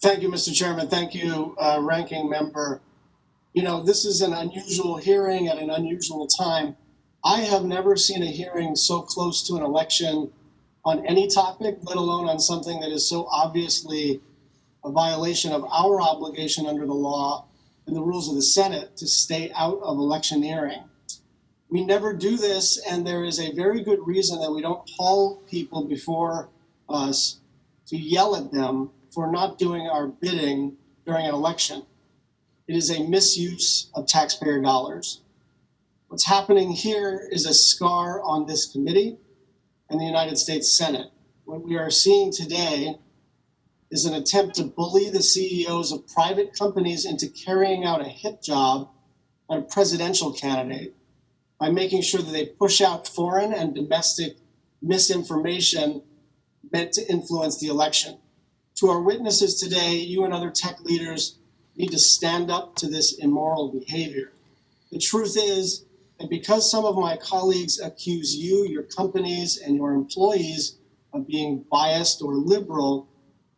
Thank you, Mr. Chairman. Thank you, uh, Ranking Member. You know, this is an unusual hearing at an unusual time. I have never seen a hearing so close to an election on any topic, let alone on something that is so obviously a violation of our obligation under the law and the rules of the Senate to stay out of electioneering. We never do this, and there is a very good reason that we don't call people before us to yell at them for not doing our bidding during an election. It is a misuse of taxpayer dollars. What's happening here is a scar on this committee and the United States Senate. What we are seeing today is an attempt to bully the CEOs of private companies into carrying out a hit job on a presidential candidate by making sure that they push out foreign and domestic misinformation meant to influence the election. To our witnesses today, you and other tech leaders need to stand up to this immoral behavior. The truth is that because some of my colleagues accuse you, your companies, and your employees of being biased or liberal,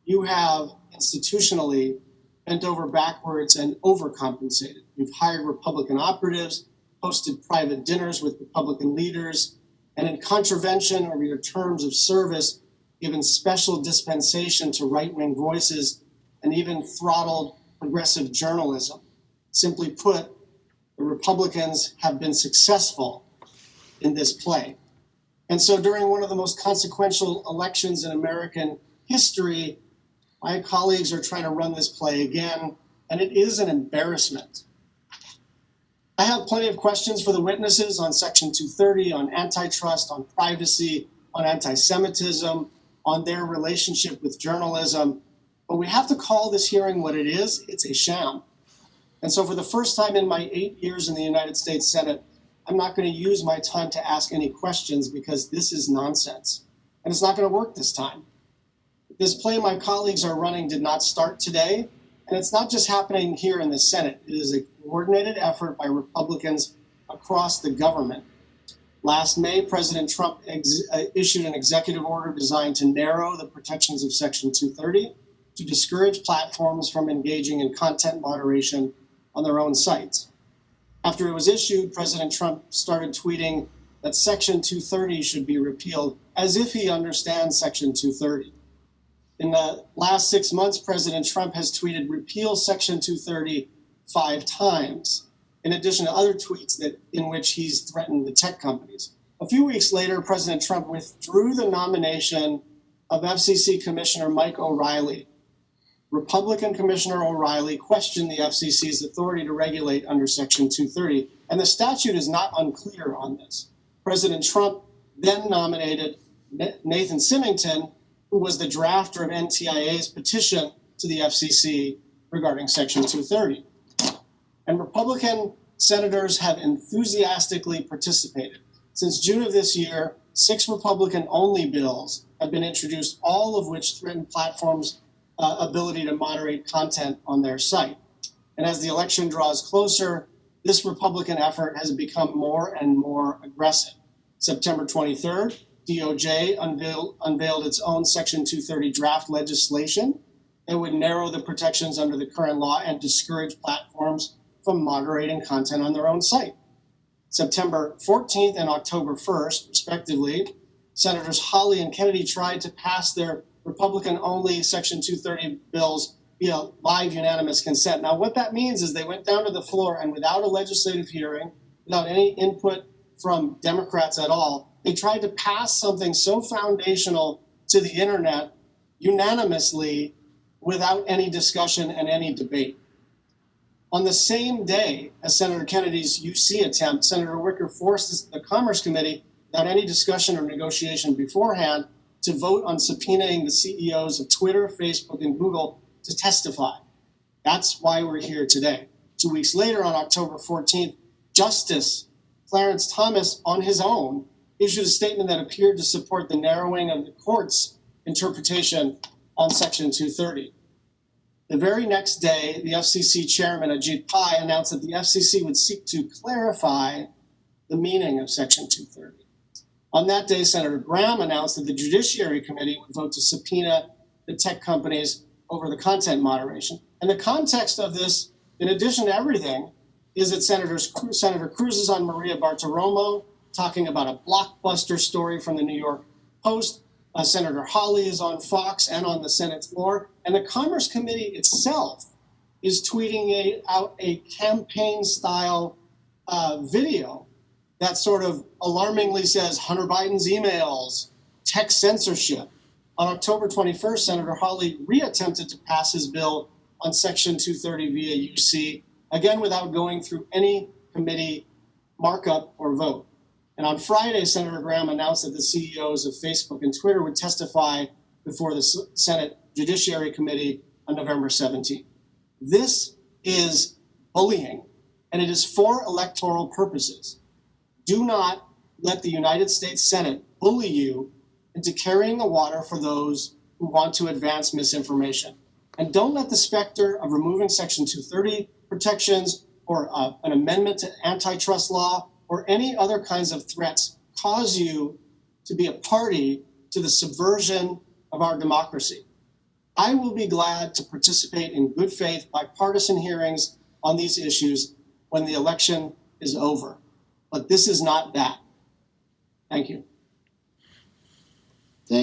you have institutionally bent over backwards and overcompensated. You've hired Republican operatives, hosted private dinners with Republican leaders, and in contravention of your terms of service, given special dispensation to right wing voices and even throttled progressive journalism. Simply put, the Republicans have been successful in this play. And so during one of the most consequential elections in American history, my colleagues are trying to run this play again, and it is an embarrassment. I have plenty of questions for the witnesses on Section 230, on antitrust, on privacy, on anti Semitism, on their relationship with journalism. But we have to call this hearing what it is it's a sham. And so, for the first time in my eight years in the United States Senate, I'm not going to use my time to ask any questions because this is nonsense. And it's not going to work this time. This play my colleagues are running did not start today. And it's not just happening here in the Senate, it is a coordinated effort by Republicans across the government. Last May, President Trump uh, issued an executive order designed to narrow the protections of Section 230 to discourage platforms from engaging in content moderation on their own sites. After it was issued, President Trump started tweeting that Section 230 should be repealed as if he understands Section 230. In the last six months, President Trump has tweeted repeal Section 230 five times in addition to other tweets that in which he's threatened the tech companies. A few weeks later, President Trump withdrew the nomination of FCC Commissioner Mike O'Rielly. Republican Commissioner O'Rielly questioned the FCC's authority to regulate under Section 230, and the statute is not unclear on this. President Trump then nominated Nathan Simington, who was the drafter of NTIA's petition to the FCC regarding Section 230 and Republican senators have enthusiastically participated. Since June of this year, six Republican only bills have been introduced, all of which threaten platforms' uh, ability to moderate content on their site. And as the election draws closer, this Republican effort has become more and more aggressive. September 23rd, DOJ unveiled, unveiled its own Section 230 draft legislation that would narrow the protections under the current law and discourage platforms from moderating content on their own site. September 14th and October 1st, respectively, Senators Hawley and Kennedy tried to pass their Republican only Section 230 bills via live unanimous consent. Now, what that means is they went down to the floor and without a legislative hearing, without any input from Democrats at all, they tried to pass something so foundational to the internet unanimously without any discussion and any debate. On the same day as Senator Kennedy's UC attempt, Senator Wicker forced the Commerce Committee, without any discussion or negotiation beforehand, to vote on subpoenaing the CEOs of Twitter, Facebook, and Google to testify. That's why we're here today. Two weeks later, on October 14th, Justice Clarence Thomas, on his own, issued a statement that appeared to support the narrowing of the court's interpretation on Section 230. The very next day, the FCC chairman, Ajit Pai, announced that the FCC would seek to clarify the meaning of Section 230. On that day, Senator Graham announced that the Judiciary Committee would vote to subpoena the tech companies over the content moderation. And the context of this, in addition to everything, is that Senators, Senator Cruz is on Maria Bartiromo talking about a blockbuster story from the New York Post. Uh, Senator Hawley is on Fox and on the Senate floor. And the Commerce Committee itself is tweeting a, out a campaign style uh, video that sort of alarmingly says Hunter Biden's emails, tech censorship. On October 21st, Senator Hawley reattempted to pass his bill on Section 230 via UC, again without going through any committee markup or vote. And on Friday, Senator Graham announced that the CEOs of Facebook and Twitter would testify before the Senate Judiciary Committee on November 17th. This is bullying, and it is for electoral purposes. Do not let the United States Senate bully you into carrying the water for those who want to advance misinformation. And don't let the specter of removing Section 230 protections or uh, an amendment to antitrust law or any other kinds of threats cause you to be a party to the subversion of our democracy. I will be glad to participate in good faith bipartisan hearings on these issues when the election is over. But this is not that. Thank you.